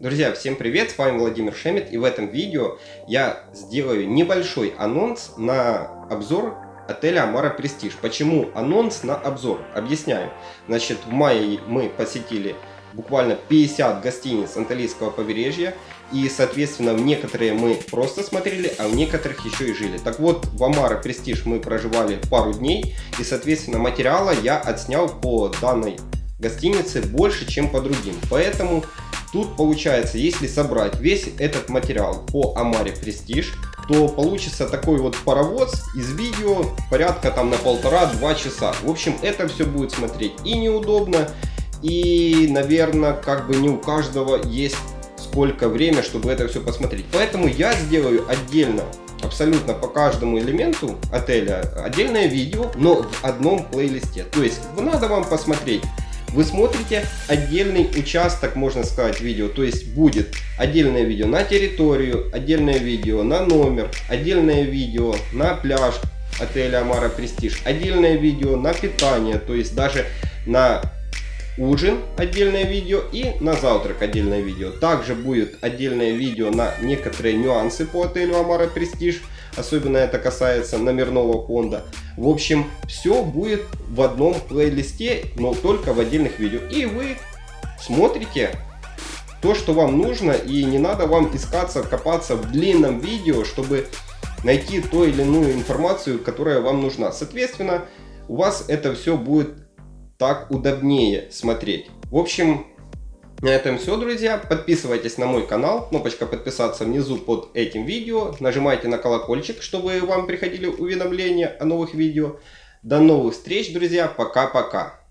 Друзья, всем привет, с вами Владимир Шемет, и в этом видео я сделаю небольшой анонс на обзор отеля Амара Престиж. Почему анонс на обзор? Объясняю. Значит, в мае мы посетили буквально 50 гостиниц Анталийского побережья, и, соответственно, в некоторые мы просто смотрели, а в некоторых еще и жили. Так вот, в Амара Престиж мы проживали пару дней, и, соответственно, материала я отснял по данной гостинице больше, чем по другим. Поэтому Тут получается, если собрать весь этот материал по Амаре Престиж, то получится такой вот паровоз из видео порядка там на полтора-два часа. В общем, это все будет смотреть и неудобно, и, наверное, как бы не у каждого есть сколько время, чтобы это все посмотреть. Поэтому я сделаю отдельно абсолютно по каждому элементу отеля отдельное видео, но в одном плейлисте. То есть надо вам посмотреть вы смотрите отдельный участок, можно сказать, видео. То есть будет отдельное видео на территорию, отдельное видео на номер, отдельное видео на пляж отеля Амара Престиж, отдельное видео на питание, то есть даже на ужин отдельное видео и на завтрак отдельное видео. Также будет отдельное видео на некоторые нюансы по отелю Амара Престиж. Особенно это касается номерного фонда. В общем, все будет в одном плейлисте, но только в отдельных видео. И вы смотрите то, что вам нужно, и не надо вам искаться, копаться в длинном видео, чтобы найти ту или иную информацию, которая вам нужна. Соответственно, у вас это все будет так удобнее смотреть. В общем, на этом все, друзья. Подписывайтесь на мой канал. Кнопочка подписаться внизу под этим видео. Нажимайте на колокольчик, чтобы вам приходили уведомления о новых видео. До новых встреч, друзья. Пока-пока.